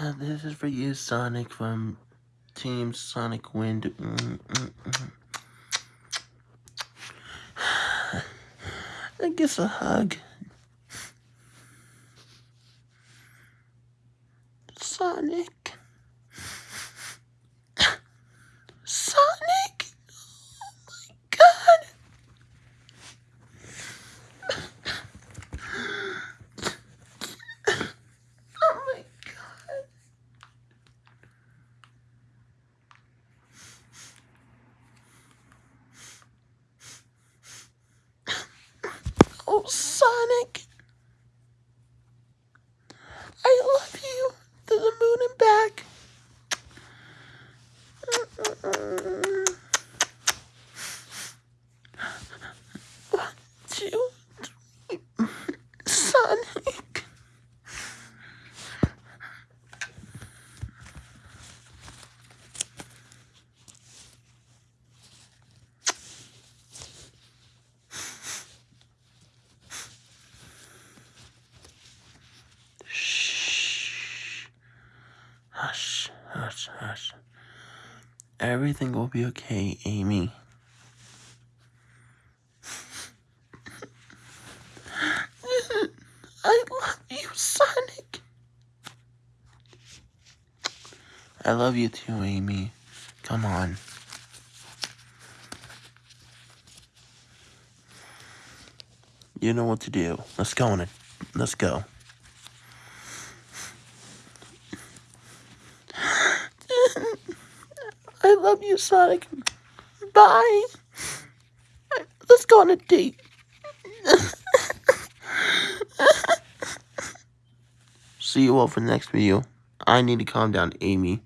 This is for you, Sonic, from Team Sonic Wind. I guess a hug. Sonic. Sonic. I love you to the moon and back. One, two, three. Sonic. Shh. Hush, hush. Everything will be okay, Amy. I love you, Sonic. I love you too, Amy. Come on. You know what to do. Let's go on it. Let's go. I love you, Sonic. Bye. Let's go on a date. See you all for the next video. I need to calm down, Amy.